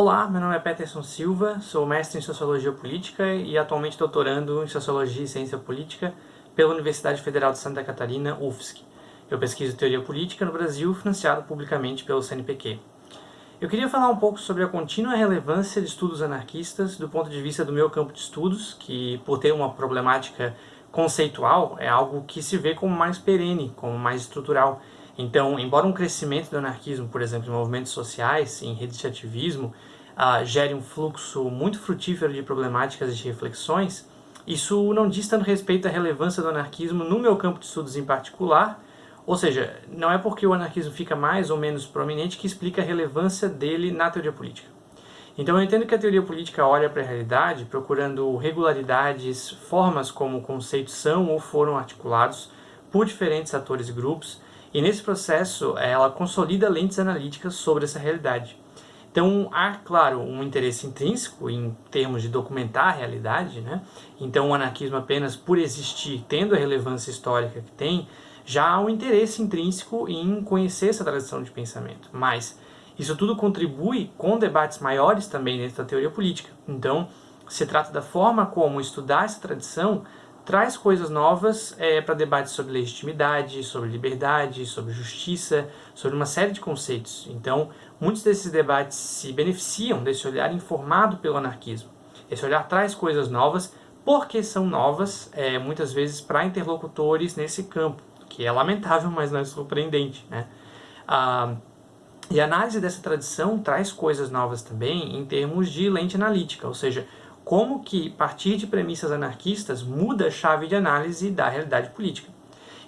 Olá, meu nome é Peterson Silva, sou mestre em Sociologia Política e atualmente doutorando em Sociologia e Ciência Política pela Universidade Federal de Santa Catarina, UFSC. Eu pesquiso teoria política no Brasil, financiado publicamente pelo CNPq. Eu queria falar um pouco sobre a contínua relevância de estudos anarquistas do ponto de vista do meu campo de estudos, que por ter uma problemática conceitual é algo que se vê como mais perene, como mais estrutural. Então, embora um crescimento do anarquismo, por exemplo, em movimentos sociais, em redes de ativismo, uh, gere um fluxo muito frutífero de problemáticas e de reflexões, isso não diz tanto respeito à relevância do anarquismo no meu campo de estudos em particular, ou seja, não é porque o anarquismo fica mais ou menos prominente que explica a relevância dele na teoria política. Então eu entendo que a teoria política olha para a realidade procurando regularidades, formas como conceitos são ou foram articulados por diferentes atores e grupos, e nesse processo ela consolida lentes analíticas sobre essa realidade. Então há, claro, um interesse intrínseco em termos de documentar a realidade, né? então o anarquismo apenas por existir, tendo a relevância histórica que tem, já há um interesse intrínseco em conhecer essa tradição de pensamento. Mas isso tudo contribui com debates maiores também dentro da teoria política. Então, se trata da forma como estudar essa tradição traz coisas novas é, para debates sobre legitimidade, sobre liberdade, sobre justiça, sobre uma série de conceitos. Então, muitos desses debates se beneficiam desse olhar informado pelo anarquismo. Esse olhar traz coisas novas porque são novas, é, muitas vezes, para interlocutores nesse campo que é lamentável, mas não é surpreendente. Né? Ah, e a análise dessa tradição traz coisas novas também em termos de lente analítica, ou seja, como que partir de premissas anarquistas muda a chave de análise da realidade política.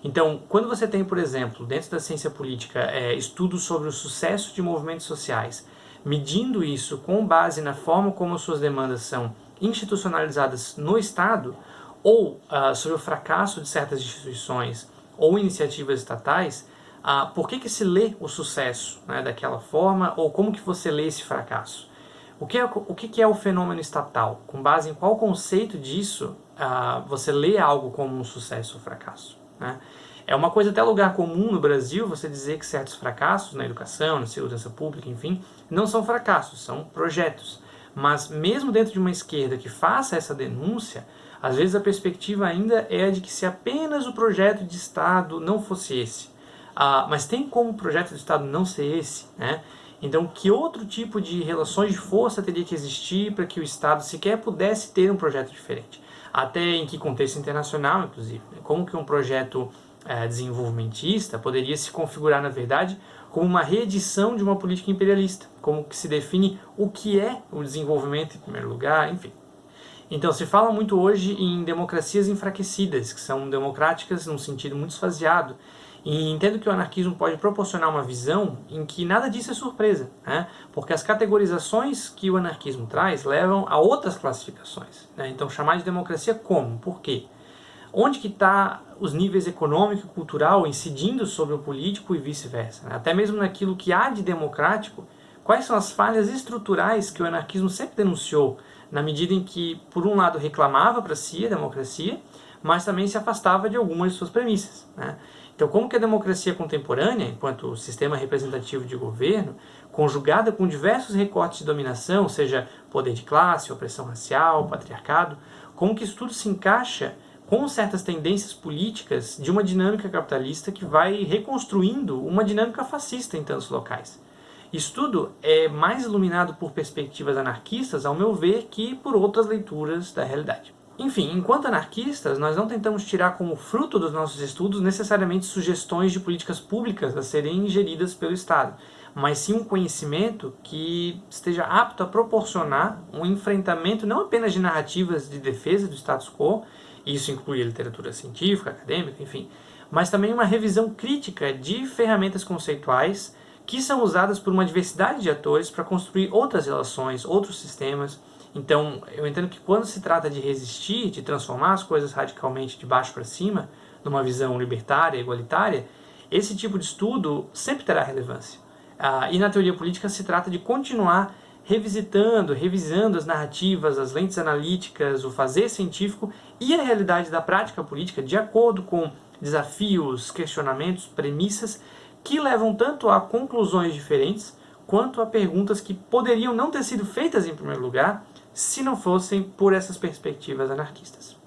Então, quando você tem, por exemplo, dentro da ciência política, é, estudos sobre o sucesso de movimentos sociais, medindo isso com base na forma como suas demandas são institucionalizadas no Estado, ou uh, sobre o fracasso de certas instituições, ou iniciativas estatais, ah, por que, que se lê o sucesso né, daquela forma ou como que você lê esse fracasso? O que é o, que, é o fenômeno estatal? Com base em qual conceito disso ah, você lê algo como um sucesso ou fracasso? Né? É uma coisa até lugar comum no Brasil você dizer que certos fracassos na educação, na segurança pública, enfim, não são fracassos, são projetos. Mas mesmo dentro de uma esquerda que faça essa denúncia, às vezes a perspectiva ainda é a de que se apenas o projeto de Estado não fosse esse. Ah, mas tem como o projeto de Estado não ser esse? Né? Então, que outro tipo de relações de força teria que existir para que o Estado sequer pudesse ter um projeto diferente? Até em que contexto internacional, inclusive. Né? Como que um projeto é, desenvolvimentista poderia se configurar, na verdade, como uma reedição de uma política imperialista? Como que se define o que é o desenvolvimento em primeiro lugar, enfim. Então, se fala muito hoje em democracias enfraquecidas, que são democráticas num sentido muito esvaziado, e entendo que o anarquismo pode proporcionar uma visão em que nada disso é surpresa, né? porque as categorizações que o anarquismo traz levam a outras classificações. Né? Então, chamar de democracia como? Por quê? Onde que está os níveis econômico e cultural incidindo sobre o político e vice-versa? Né? Até mesmo naquilo que há de democrático, quais são as falhas estruturais que o anarquismo sempre denunciou na medida em que, por um lado, reclamava para si a democracia, mas também se afastava de algumas de suas premissas. Né? Então, como que a democracia contemporânea, enquanto sistema representativo de governo, conjugada com diversos recortes de dominação, seja poder de classe, opressão racial, patriarcado, como que isso tudo se encaixa com certas tendências políticas de uma dinâmica capitalista que vai reconstruindo uma dinâmica fascista em tantos locais. Isso tudo é mais iluminado por perspectivas anarquistas, ao meu ver, que por outras leituras da realidade. Enfim, enquanto anarquistas, nós não tentamos tirar como fruto dos nossos estudos necessariamente sugestões de políticas públicas a serem ingeridas pelo Estado, mas sim um conhecimento que esteja apto a proporcionar um enfrentamento não apenas de narrativas de defesa do status quo, isso inclui a literatura científica, acadêmica, enfim, mas também uma revisão crítica de ferramentas conceituais que são usadas por uma diversidade de atores para construir outras relações, outros sistemas. Então, eu entendo que quando se trata de resistir, de transformar as coisas radicalmente de baixo para cima, numa visão libertária, igualitária, esse tipo de estudo sempre terá relevância. Ah, e na teoria política se trata de continuar revisitando, revisando as narrativas, as lentes analíticas, o fazer científico e a realidade da prática política de acordo com desafios, questionamentos, premissas que levam tanto a conclusões diferentes quanto a perguntas que poderiam não ter sido feitas em primeiro lugar se não fossem por essas perspectivas anarquistas.